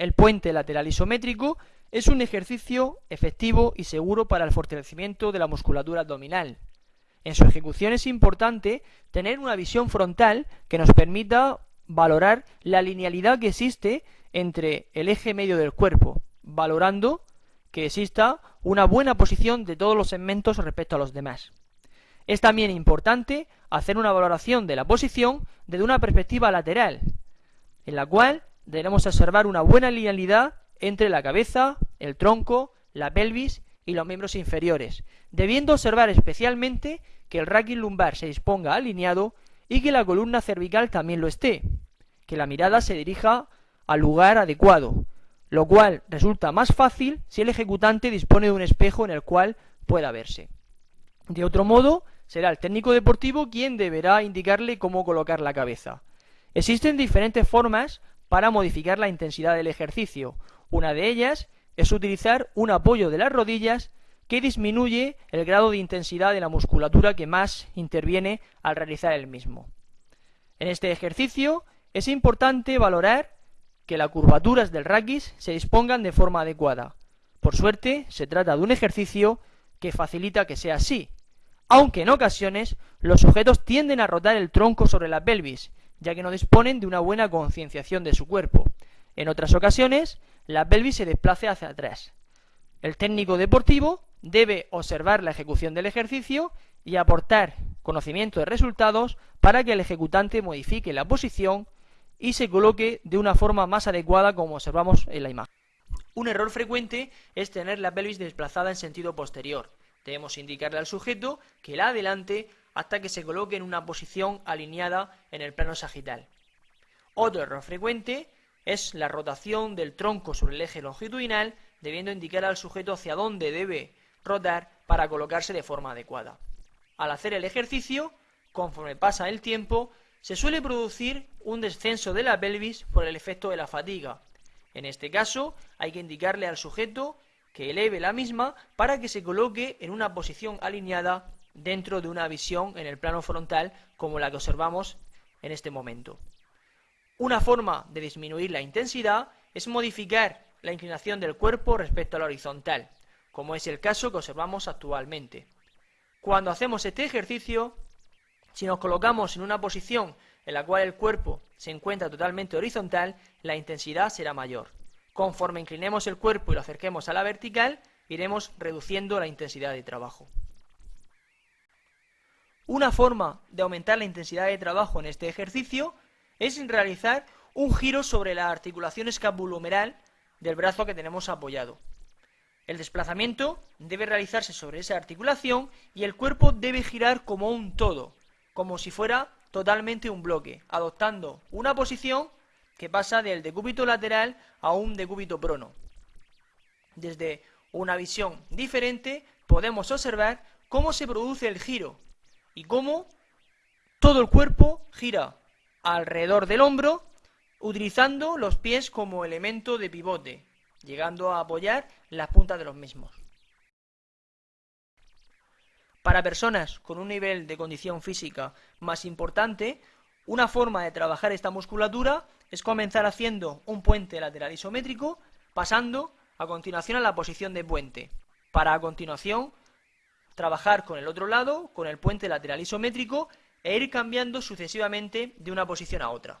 El puente lateral isométrico es un ejercicio efectivo y seguro para el fortalecimiento de la musculatura abdominal. En su ejecución es importante tener una visión frontal que nos permita valorar la linealidad que existe entre el eje medio del cuerpo, valorando que exista una buena posición de todos los segmentos respecto a los demás. Es también importante hacer una valoración de la posición desde una perspectiva lateral, en la cual debemos observar una buena linealidad entre la cabeza, el tronco, la pelvis y los miembros inferiores, debiendo observar especialmente que el raquis lumbar se disponga alineado y que la columna cervical también lo esté, que la mirada se dirija al lugar adecuado, lo cual resulta más fácil si el ejecutante dispone de un espejo en el cual pueda verse. De otro modo, será el técnico deportivo quien deberá indicarle cómo colocar la cabeza. Existen diferentes formas para modificar la intensidad del ejercicio. Una de ellas es utilizar un apoyo de las rodillas que disminuye el grado de intensidad de la musculatura que más interviene al realizar el mismo. En este ejercicio es importante valorar que las curvaturas del raquis se dispongan de forma adecuada. Por suerte, se trata de un ejercicio que facilita que sea así, aunque en ocasiones los sujetos tienden a rotar el tronco sobre la pelvis, ya que no disponen de una buena concienciación de su cuerpo. En otras ocasiones, la pelvis se desplace hacia atrás. El técnico deportivo debe observar la ejecución del ejercicio y aportar conocimiento de resultados para que el ejecutante modifique la posición y se coloque de una forma más adecuada como observamos en la imagen. Un error frecuente es tener la pelvis desplazada en sentido posterior. Debemos indicarle al sujeto que la adelante hasta que se coloque en una posición alineada en el plano sagital. Otro error frecuente es la rotación del tronco sobre el eje longitudinal, debiendo indicar al sujeto hacia dónde debe rotar para colocarse de forma adecuada. Al hacer el ejercicio, conforme pasa el tiempo, se suele producir un descenso de la pelvis por el efecto de la fatiga. En este caso, hay que indicarle al sujeto que eleve la misma para que se coloque en una posición alineada dentro de una visión en el plano frontal como la que observamos en este momento. Una forma de disminuir la intensidad es modificar la inclinación del cuerpo respecto a la horizontal, como es el caso que observamos actualmente. Cuando hacemos este ejercicio, si nos colocamos en una posición en la cual el cuerpo se encuentra totalmente horizontal, la intensidad será mayor. Conforme inclinemos el cuerpo y lo acerquemos a la vertical, iremos reduciendo la intensidad de trabajo. Una forma de aumentar la intensidad de trabajo en este ejercicio es realizar un giro sobre la articulación escapulohumeral del brazo que tenemos apoyado. El desplazamiento debe realizarse sobre esa articulación y el cuerpo debe girar como un todo, como si fuera totalmente un bloque, adoptando una posición que pasa del decúbito lateral a un decúbito prono. Desde una visión diferente podemos observar cómo se produce el giro y cómo todo el cuerpo gira alrededor del hombro utilizando los pies como elemento de pivote, llegando a apoyar las puntas de los mismos. Para personas con un nivel de condición física más importante, una forma de trabajar esta musculatura es comenzar haciendo un puente lateral isométrico, pasando a continuación a la posición de puente, para a continuación trabajar con el otro lado, con el puente lateral isométrico, e ir cambiando sucesivamente de una posición a otra.